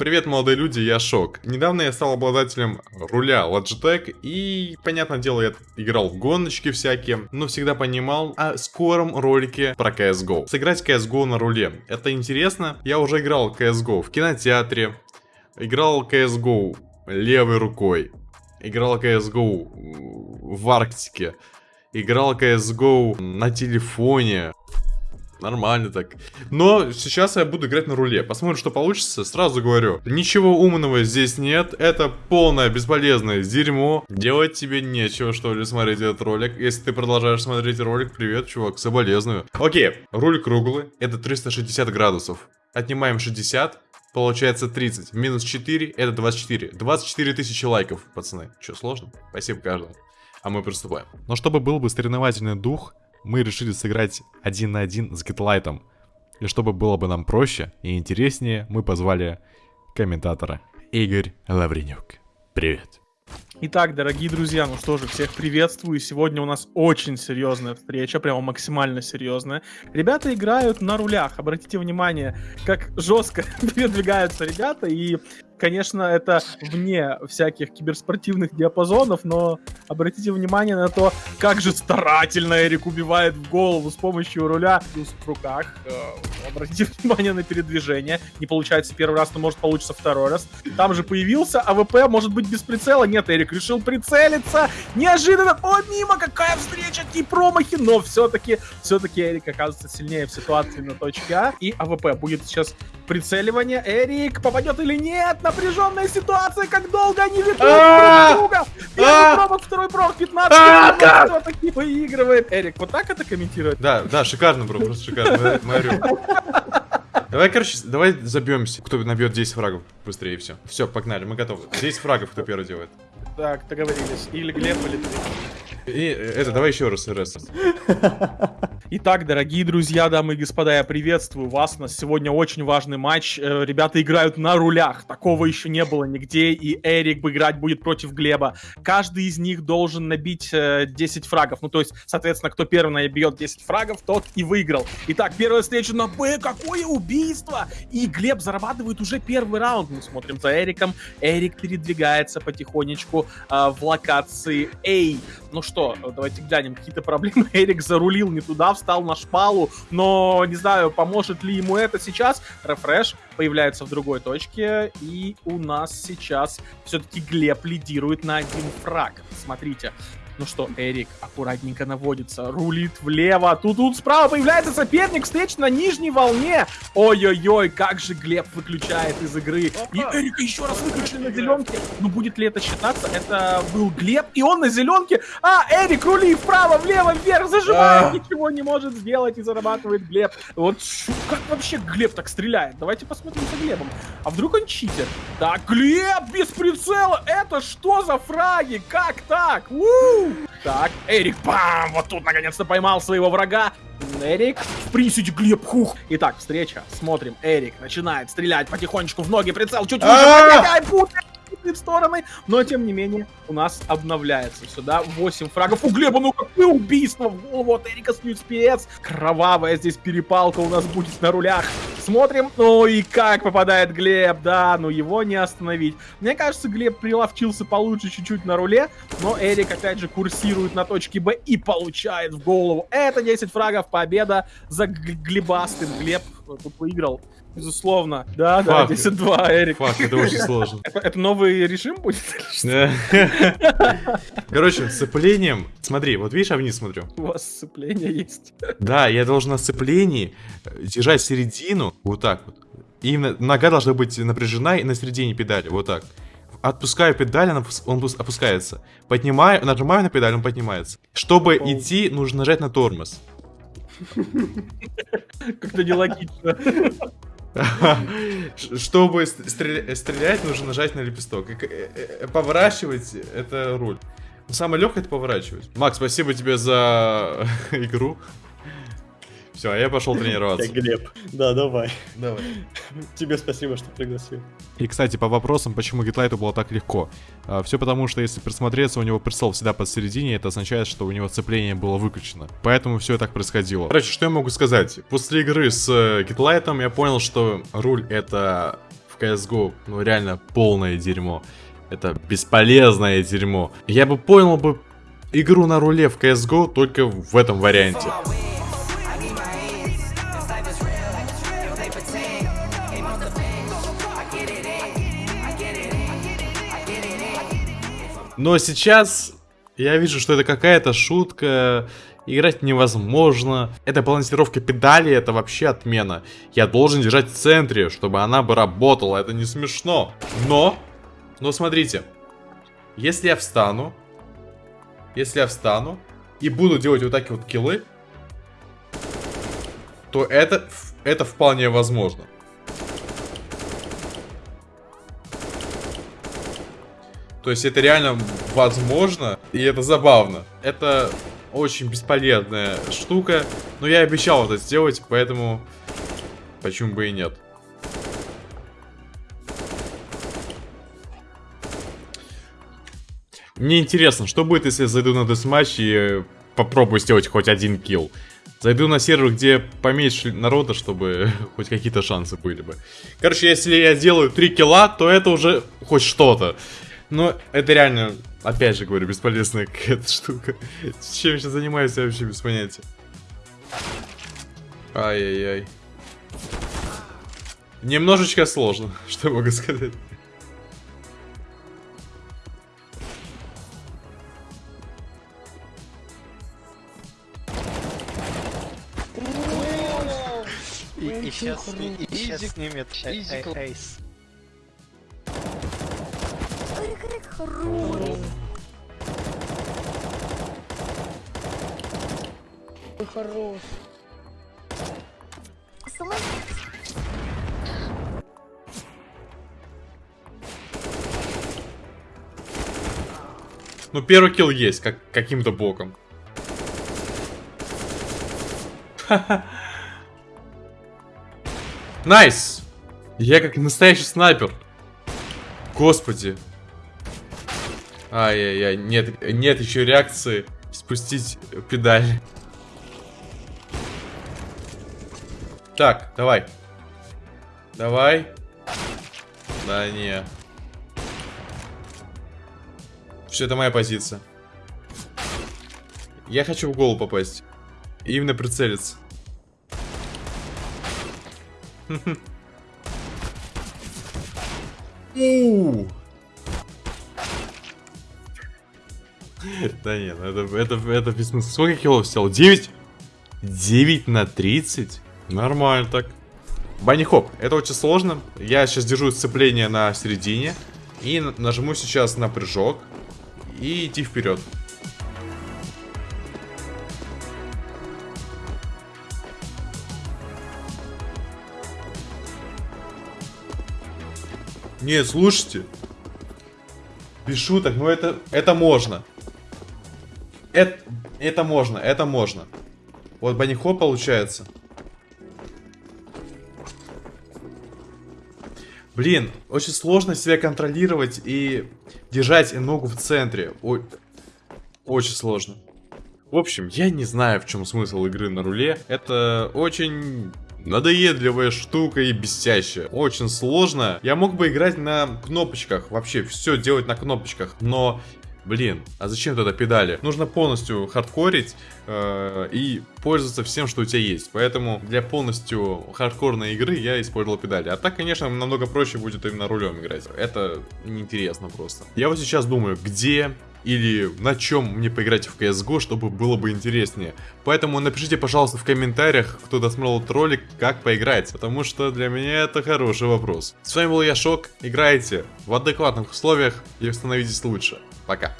Привет, молодые люди, я Шок. Недавно я стал обладателем руля Logitech, и, понятное дело, я играл в гоночки всякие, но всегда понимал о скором ролике про CSGO. Сыграть CSGO на руле, это интересно. Я уже играл CSGO в кинотеатре, играл CSGO левой рукой, играл CSGO в Арктике, играл CSGO на телефоне, Нормально так. Но сейчас я буду играть на руле. Посмотрим, что получится. Сразу говорю, ничего умного здесь нет. Это полное бесполезное дерьмо. Делать тебе нечего, что ли, смотреть этот ролик. Если ты продолжаешь смотреть ролик, привет, чувак, соболезную. Окей, руль круглый. Это 360 градусов. Отнимаем 60. Получается 30. Минус 4, это 24. 24 тысячи лайков, пацаны. Че, сложно? Спасибо каждому. А мы приступаем. Но чтобы был бы соревновательный дух, мы решили сыграть один на один с Гитлайтом. И чтобы было бы нам проще и интереснее, мы позвали комментатора Игорь Лавренюк. Привет. Итак, дорогие друзья, ну что же, всех приветствую. Сегодня у нас очень серьезная встреча, прямо максимально серьезная. Ребята играют на рулях. Обратите внимание, как жестко передвигаются ребята. И конечно, это вне всяких киберспортивных диапазонов, но обратите внимание на то, как же старательно Эрик убивает в голову с помощью руля в руках. Э, обратите внимание на передвижение. Не получается первый раз, но может получится второй раз. Там же появился АВП, может быть без прицела. Нет, Эрик решил прицелиться. Неожиданно. О, мимо, какая встреча, какие промахи. Но все-таки, все-таки Эрик оказывается сильнее в ситуации на точке А. И АВП будет сейчас прицеливание. Эрик попадет или нет? Напряженная ситуация, как долго они ведут друг друга. Первый промах, второй промах, 15 минут. Кто-то выигрывает. Эрик, вот так это комментирует? Да, да, шикарно, бро, просто шикарно. Давай, короче, давай забьемся. Кто набьет 10 фрагов быстрее, все. Все, погнали, мы готовы. 10 фрагов, кто первый делает. Так, договорились. Или Глеб, или ты. И это, давай еще раз, раз. Итак, дорогие друзья, дамы и господа, я приветствую вас. У нас сегодня очень важный матч. Э, ребята играют на рулях. Такого еще не было нигде. И Эрик играть будет против Глеба. Каждый из них должен набить 10 э, фрагов. Ну, то есть, соответственно, кто первый набьет 10 фрагов, тот и выиграл. Итак, первая встреча на Б. Какое убийство! И Глеб зарабатывает уже первый раунд. Мы смотрим за Эриком. Эрик передвигается потихонечку э, в локации A. Ну что, давайте глянем, какие-то проблемы. Эрик зарулил не туда, встал на шпалу, но не знаю, поможет ли ему это сейчас. Рефреш появляется в другой точке, и у нас сейчас все-таки Глеб лидирует на один фраг. Смотрите, ну что, Эрик аккуратненько наводится, рулит влево. Тут, тут справа появляется соперник, встреч на нижней волне. Ой-ой-ой, как же Глеб выключает из игры. И Эрика еще раз выключили на зеленке. Ну будет ли это считаться? Это был Глеб, и он на зеленке. А, Эрик рули вправо, влево, вверх, зажимает, ничего не может сделать и зарабатывает Глеб. Вот как вообще Глеб так стреляет? Давайте посмотрим за Глебом. А вдруг он читер? Так, Глеб без прицела, это что за фраги? Как так? У! Так, Эрик, бам! Вот тут наконец-то поймал своего врага. Эрик, в приседе Глеб, хух. Итак, встреча. Смотрим. Эрик начинает стрелять потихонечку в ноги. Прицел чуть выше в стороны, но тем не менее у нас обновляется сюда 8 фрагов. У Глеба, ну какое убийство в голову от Эрика спец. Кровавая здесь перепалка у нас будет на рулях. Смотрим, ну и как попадает Глеб, да, ну его не остановить. Мне кажется, Глеб приловчился получше чуть-чуть на руле, но Эрик опять же курсирует на точке Б и получает в голову. Это 10 фрагов, победа за Глебастым. Глеб тут выиграл Безусловно. Да, да, 10-2, Эрик. Фак, это очень сложно. Это, это новый режим будет? Короче, с сцеплением... Смотри, вот видишь, я вниз смотрю. У вас сцепление есть. Да, я должен на сцеплении э, держать середину, вот так вот. И нога должна быть напряжена и на середине педали, вот так. Отпускаю педаль, он опускается. Поднимаю, нажимаю на педаль, он поднимается. Чтобы идти, нужно нажать на тормоз. Как-то нелогично. Чтобы стрелять, нужно нажать на лепесток. Э, э, поворачивать это руль. Самое легкое это поворачивать. Макс, спасибо тебе за игру. Все, а я пошел тренироваться. Я Глеб. Да, давай. Давай. Тебе спасибо, что пригласил. И, кстати, по вопросам, почему Гитлайту было так легко. А, все потому, что если присмотреться, у него прицел всегда посередине, это означает, что у него цепление было выключено. Поэтому все так происходило. Короче, что я могу сказать? После игры с Гитлайтом э, я понял, что руль это CSGO, ну реально полное дерьмо. Это бесполезное дерьмо. Я бы понял бы игру на руле в CSGO только в этом варианте. Но сейчас я вижу, что это какая-то шутка, играть невозможно. Это балансировка педали, это вообще отмена. Я должен держать в центре, чтобы она бы работала, это не смешно. Но, но смотрите, если я встану, если я встану и буду делать вот такие вот киллы, то это, это вполне возможно. То есть это реально возможно, и это забавно. Это очень бесполезная штука, но я обещал это сделать, поэтому почему бы и нет. Мне интересно, что будет, если я зайду на десматч и попробую сделать хоть один килл. Зайду на сервер, где поменьше народа, чтобы хоть какие-то шансы были бы. Короче, если я сделаю 3 килла, то это уже хоть что-то. Но это реально, опять же говорю, бесполезная какая-то штука. Чем я сейчас занимаюсь, я вообще без понятия. Ай-яй-яй. Немножечко сложно, что я могу сказать. И, и сейчас, и, и сейчас снимет эйс. Хорош. Ой, хорош. Ну, первый kill есть, как каким-то боком. Nice! Я как настоящий снайпер. Господи. Ай-яй-яй, нет, нет еще реакции спустить педаль. Так, давай. Давай. Да не. Все, это моя позиция. Я хочу в голову попасть. Именно прицелиться. У. Да нет, ну это, это, это без смысла. Сколько килов взял? 9? 9 на 30? Нормально так. Банни хоп, это очень сложно. Я сейчас держу сцепление на середине. И нажму сейчас на прыжок. И идти вперед. Нет, слушайте. Без шуток, но это, это можно. Это, это можно, это можно. Вот банихо получается. Блин, очень сложно себя контролировать и держать ногу в центре. Ой, очень сложно. В общем, я не знаю, в чем смысл игры на руле. Это очень надоедливая штука и бесящая. Очень сложно. Я мог бы играть на кнопочках, вообще все делать на кнопочках, но Блин, а зачем тогда педали? Нужно полностью хардкорить э, и пользоваться всем, что у тебя есть. Поэтому для полностью хардкорной игры я использовал педали. А так, конечно, намного проще будет именно рулем играть. Это неинтересно просто. Я вот сейчас думаю, где или на чем мне поиграть в CSGO, чтобы было бы интереснее. Поэтому напишите, пожалуйста, в комментариях, кто досмотрел этот ролик, как поиграть, потому что для меня это хороший вопрос. С вами был я, Шок, играйте в адекватных условиях и становитесь лучше. Пока.